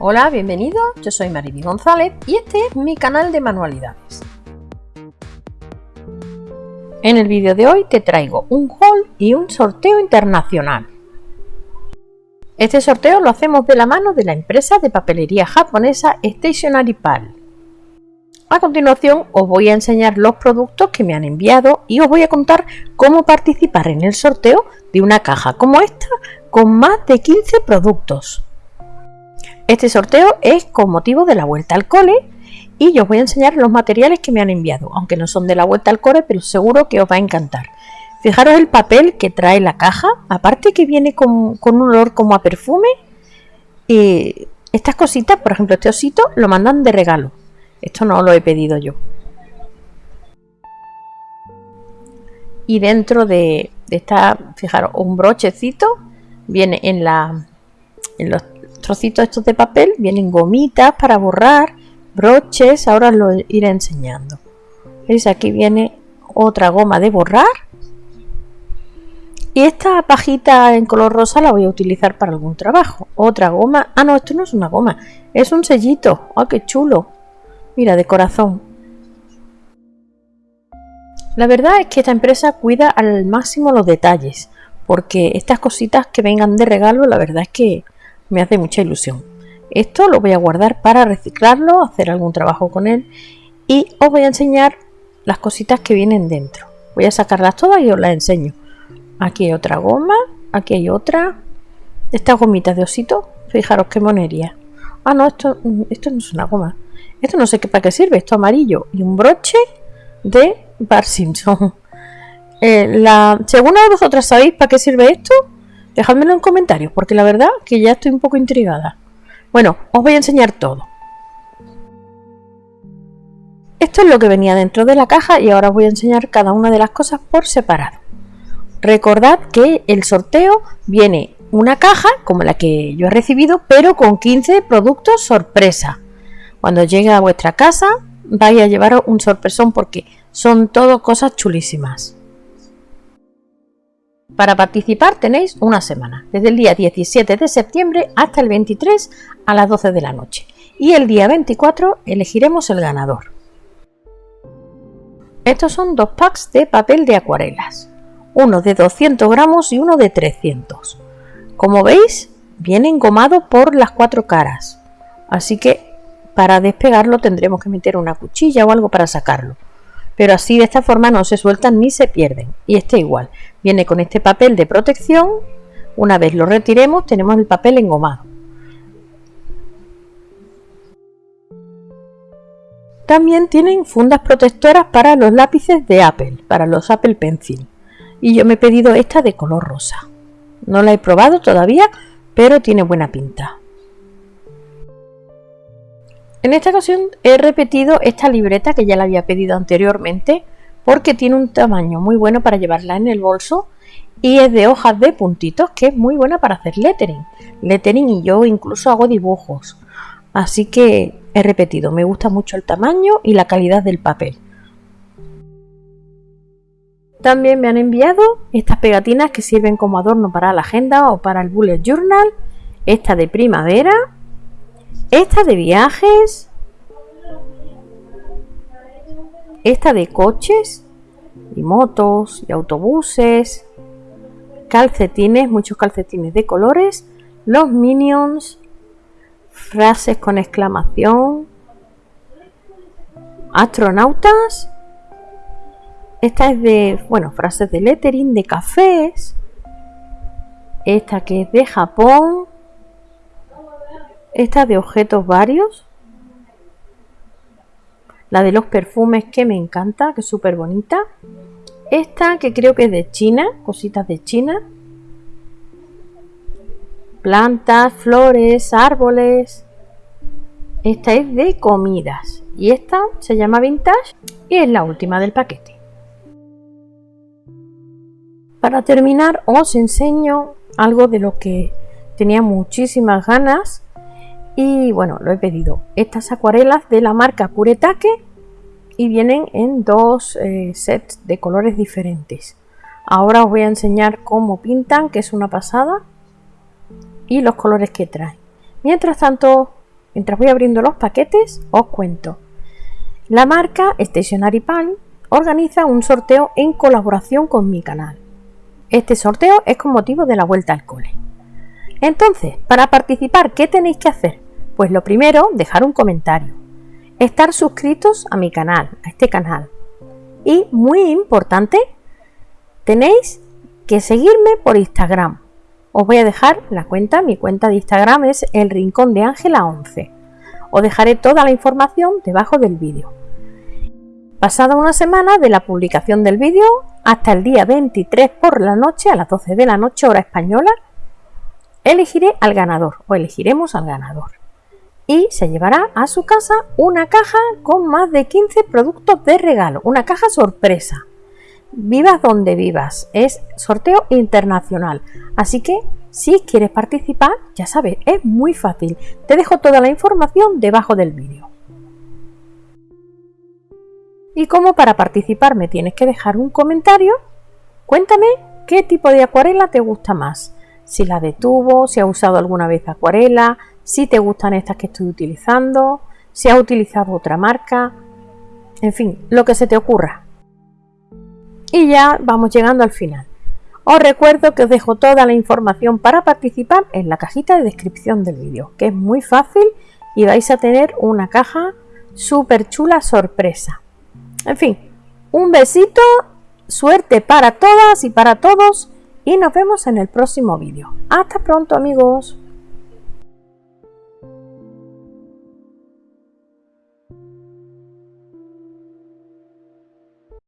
Hola, bienvenido, yo soy Mariby González y este es mi canal de manualidades. En el vídeo de hoy te traigo un haul y un sorteo internacional. Este sorteo lo hacemos de la mano de la empresa de papelería japonesa Stationery Pal. A continuación os voy a enseñar los productos que me han enviado y os voy a contar cómo participar en el sorteo de una caja como esta con más de 15 productos. Este sorteo es con motivo de la vuelta al cole y yo os voy a enseñar los materiales que me han enviado, aunque no son de la vuelta al cole, pero seguro que os va a encantar. Fijaros el papel que trae la caja, aparte que viene con, un olor como a perfume. Y estas cositas, por ejemplo, este osito, lo mandan de regalo. Esto no lo he pedido yo. Y dentro de, de esta, fijaros, un brochecito viene en, la, en los trocitos estos de papel vienen gomitas para borrar, broches, ahora lo iré enseñando. ¿Veis? Aquí viene otra goma de borrar. Y esta pajita en color rosa la voy a utilizar para algún trabajo. Otra goma. Ah, no, esto no es una goma. Es un sellito. ¡Ah, qué chulo! Mira, de corazón. La verdad es que esta empresa cuida al máximo los detalles. Porque estas cositas que vengan de regalo, la verdad es que me hace mucha ilusión. Esto lo voy a guardar para reciclarlo, hacer algún trabajo con él y os voy a enseñar las cositas que vienen dentro. Voy a sacarlas todas y os las enseño. Aquí hay otra goma, aquí hay otra. Estas gomitas de osito, fijaros qué monería. Ah, no, esto, esto no es una goma. Esto no sé qué para qué sirve, esto amarillo y un broche de Bar Simpson. Eh, la, de vosotras sabéis para qué sirve esto, Dejadmelo en comentarios, porque la verdad que ya estoy un poco intrigada. Bueno, os voy a enseñar todo. Esto es lo que venía dentro de la caja y ahora os voy a enseñar cada una de las cosas por separado. Recordad que el sorteo viene una caja como la que yo he recibido, pero con 15 productos sorpresa. Cuando llegue a vuestra casa vais a llevar un sorpresón porque son todo cosas chulísimas. Para participar tenéis una semana, desde el día 17 de septiembre hasta el 23 a las 12 de la noche. Y el día 24 elegiremos el ganador. Estos son dos packs de papel de acuarelas, uno de 200 gramos y uno de 300. Como veis, viene engomado por las cuatro caras, así que para despegarlo tendremos que meter una cuchilla o algo para sacarlo pero así de esta forma no se sueltan ni se pierden. Y este igual, viene con este papel de protección, una vez lo retiremos tenemos el papel engomado. También tienen fundas protectoras para los lápices de Apple, para los Apple Pencil. Y yo me he pedido esta de color rosa. No la he probado todavía, pero tiene buena pinta. En esta ocasión he repetido esta libreta que ya la había pedido anteriormente porque tiene un tamaño muy bueno para llevarla en el bolso y es de hojas de puntitos que es muy buena para hacer lettering. Lettering y yo incluso hago dibujos. Así que he repetido, me gusta mucho el tamaño y la calidad del papel. También me han enviado estas pegatinas que sirven como adorno para la agenda o para el bullet journal. Esta de primavera esta de viajes. Esta de coches y motos y autobuses. Calcetines, muchos calcetines de colores. Los minions. Frases con exclamación. Astronautas. Esta es de, bueno, frases de lettering, de cafés. Esta que es de Japón esta de objetos varios. La de los perfumes que me encanta, que es súper bonita. Esta que creo que es de China, cositas de China. Plantas, flores, árboles. Esta es de comidas. Y esta se llama Vintage y es la última del paquete. Para terminar os enseño algo de lo que tenía muchísimas ganas y bueno, lo he pedido. Estas acuarelas de la marca Kuretake y vienen en dos eh, sets de colores diferentes. Ahora os voy a enseñar cómo pintan, que es una pasada, y los colores que traen. Mientras tanto, mientras voy abriendo los paquetes, os cuento. La marca Stationary Palm organiza un sorteo en colaboración con mi canal. Este sorteo es con motivo de la vuelta al cole. Entonces, para participar, ¿qué tenéis que hacer? Pues lo primero, dejar un comentario. Estar suscritos a mi canal, a este canal. Y muy importante, tenéis que seguirme por Instagram. Os voy a dejar la cuenta, mi cuenta de Instagram es el rincón de Ángela 11. Os dejaré toda la información debajo del vídeo. Pasada una semana de la publicación del vídeo, hasta el día 23 por la noche, a las 12 de la noche, hora española, elegiré al ganador o elegiremos al ganador. Y se llevará a su casa una caja con más de 15 productos de regalo, una caja sorpresa. Vivas donde vivas, es sorteo internacional. Así que si quieres participar, ya sabes, es muy fácil. Te dejo toda la información debajo del vídeo. Y como para participar me tienes que dejar un comentario, cuéntame qué tipo de acuarela te gusta más. Si la de tubo, si has usado alguna vez acuarela, si te gustan estas que estoy utilizando, si has utilizado otra marca, en fin, lo que se te ocurra. Y ya vamos llegando al final. Os recuerdo que os dejo toda la información para participar en la cajita de descripción del vídeo, que es muy fácil y vais a tener una caja súper chula sorpresa. En fin, un besito, suerte para todas y para todos y nos vemos en el próximo vídeo. Hasta pronto amigos.